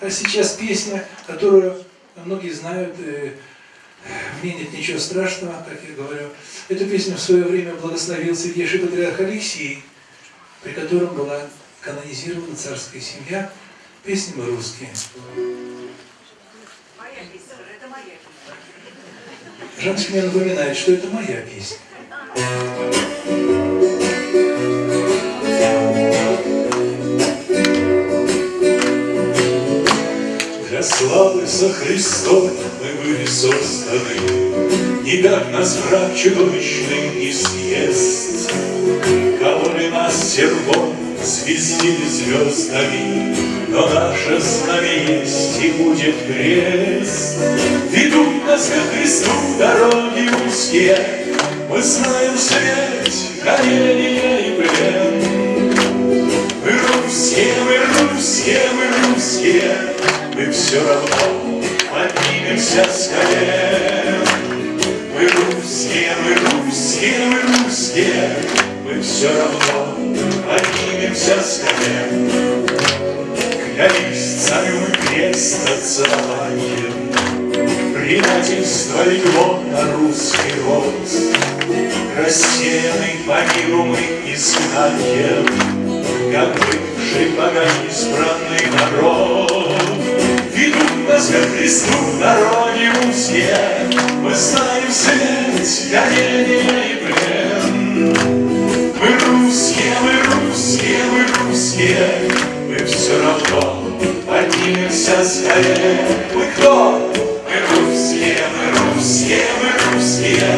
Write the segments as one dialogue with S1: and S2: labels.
S1: А сейчас песня, которую многие знают, э, в ней нет ничего страшного, как я говорю. Эту песню в свое время благословил святейший патриарх Алексий, при котором была канонизирована царская семья. Песни мы русские. Жаночка мне напоминает, что это моя песня.
S2: Для славы со Христом мы были созданы, Никак нас враг чудовищный не съест. Кололи нас серпом, звездили звездами, Но наше знамя есть и будет крест. Ведут нас ко Христу дороги узкие, Мы знаем смерть, гонение все равно поднимемся с колен. Мы русские, мы русские, мы русские, Мы все равно поднимемся с колен. Клялись царю крест отцелованием, Предательство легло на русский род, Рассеянный по миру мы изгнанием, Как бывший богоизбранный народ. Ко Христу дороги узкие, Мы знаем смерть, гонение и плен. Мы русские, мы русские, мы русские, Мы все равно поднимемся скорее. Мы кто? Мы русские, мы русские, мы русские,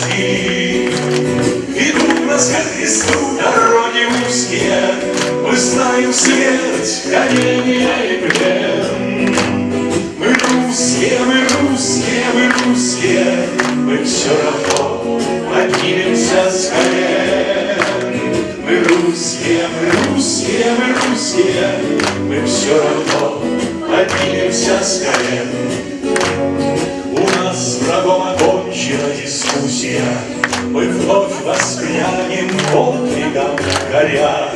S2: груди. Ведут нас ко Христу дороги узкие, Мы знаем смерть, гонение и плен. Мы русские, мы русские, мы русские, Мы все равно поднимемся с колен. Мы русские, мы русские, мы русские, Мы все равно поднимемся с колен. Дискуссия, Мы вновь воспрянем подвигом горя.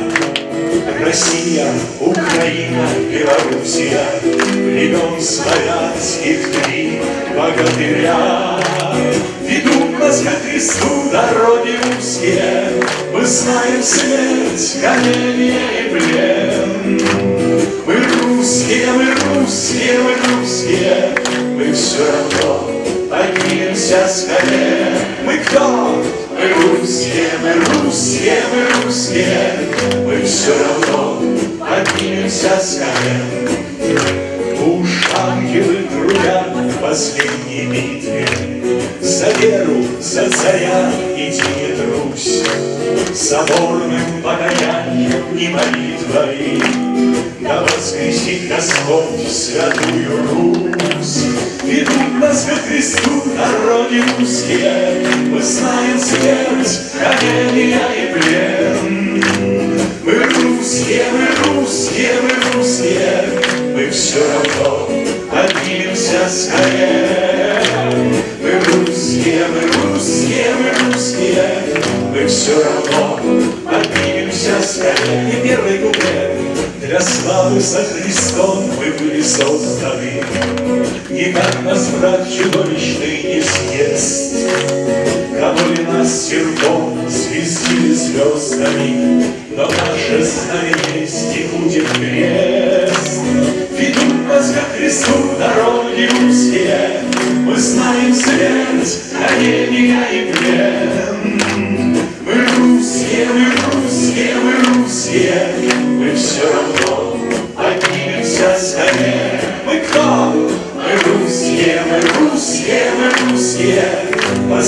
S2: Россия, Украина, Белоруссия, Племен славянских три богатыря. Ведут нас ко Христу дороги узкие, Мы знаем смерть, гонение и плен. Мы русские, мы русские, мы русские, Мы все равно поднимемся с колен. Мы кто? Мы русские, мы русские, мы русские, Мы все равно поднимемся с колен. Уж ангелы трудят в последней битве, За веру, за царя иди не трусь, Соборным покаянием и молитвой Да воскресит Господь святую Русь. Ведут нас ко Христу дороги узкие, Мы знаем смерть, гонения и плен. Мы русские, мы русские, мы русские, Мы все равно поднимемся с колен. Мы русские, мы русские, мы русские, Мы все равно поднимемся с колен. И первый куплет. Для славы со Христом мы были созданы, Никак нас враг чудовищный не съест. Кололи нас серпом, свистили звездами, Но наше и будет крест. Ведут нас ко Христу дороги узкие, Мы знаем смерть, гонения и плен. Русские, мы